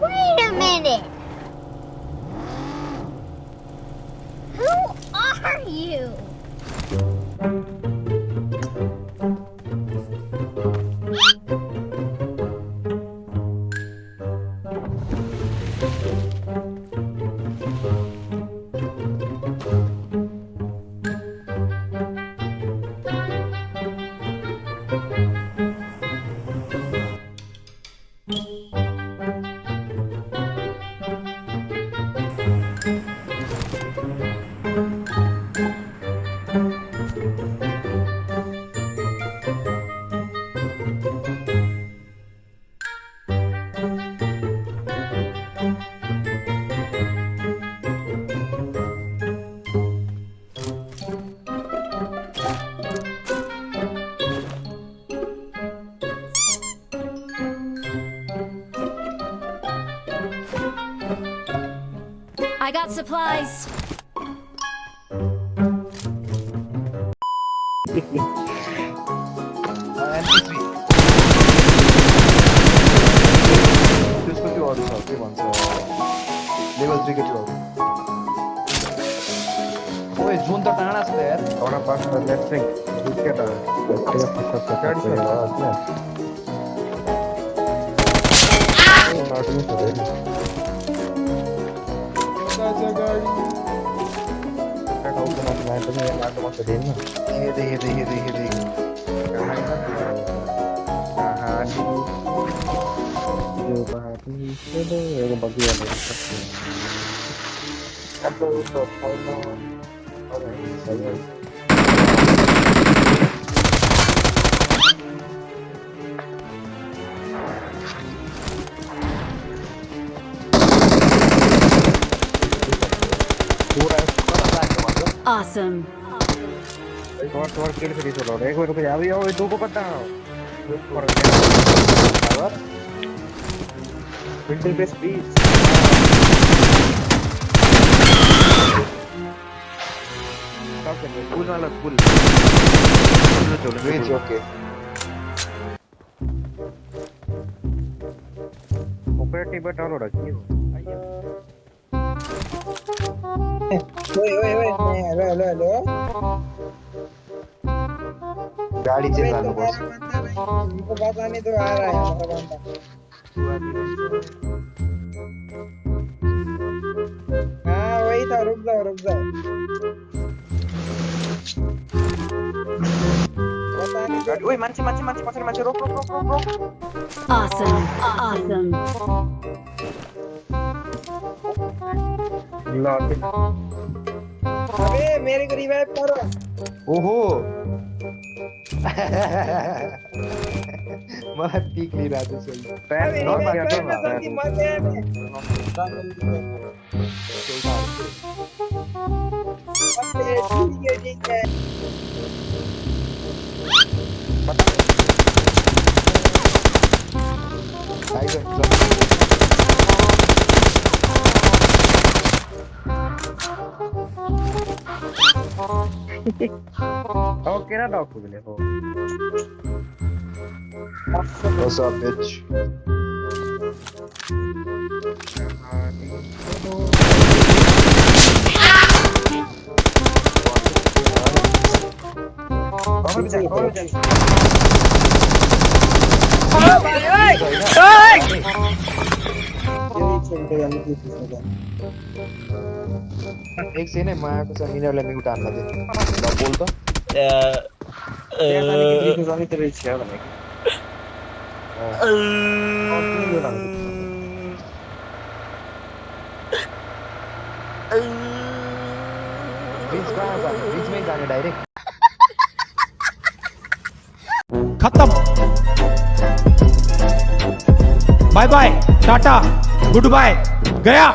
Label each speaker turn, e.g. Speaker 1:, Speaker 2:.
Speaker 1: Wait a minute!
Speaker 2: Got supplies.
Speaker 3: MP3. त्यसको त्यो अरू छ के अरू ओए जुन त छ त यार
Speaker 4: Ahora pasa el electric. Izquierda. Izquierda pasa hacia acá, hacia la base. Ah, no se ve. Cái đâu cái này này tôi nghe là tôi sẽ đến rồi.
Speaker 3: हेर्दै हेर्दै हेर्दै हेर्दै
Speaker 4: Cả hai mắt là cả hai đi. Điều và đi cái đó là bằng kia là chắc là các tôi tôi thôi nó có thể sẽ
Speaker 2: Awesome.
Speaker 4: एक और और किल free चलो एक और रुक जा अभी और दो को पता है और पावर बिल्डिंग पे स्पीड स्टॉप कर
Speaker 3: पुल वाला पुल रेन्ज ओके
Speaker 4: ऊपर टेबल डालो रखी
Speaker 3: गाडी चाहिँ
Speaker 5: Wait,
Speaker 3: लानुपर्छ
Speaker 5: तुम्हारा बंदा नहीं हमको पता नहीं तो आ रहा है हमारा बंदा हाँ वही था रुक जाओ रुक जाओ पता नहीं
Speaker 3: गाडी ओए मान्छे मान्छे मान्छे पछाडि मान्छे रोक रोक रोक रोक रोक
Speaker 2: Awesome. Awesome.
Speaker 4: Lock
Speaker 5: अबे मेरे को रिवाइव करो।
Speaker 3: ओहो। मलाई पिक लिइरहेको छु
Speaker 5: अबे
Speaker 4: नॉक
Speaker 5: रिवाइव
Speaker 4: किया
Speaker 5: करो ना
Speaker 4: था
Speaker 5: जल्दी मत है ठीक है ठीक है
Speaker 4: oh, get.
Speaker 3: What's up, bitch?
Speaker 4: Oh, my God. जा।
Speaker 5: यही चलते हम की
Speaker 3: एकछिन है म हान्न दे ल बोल त बीच में ही डायरेक्ट
Speaker 6: खत्म। Bye bye tata goodbye गया।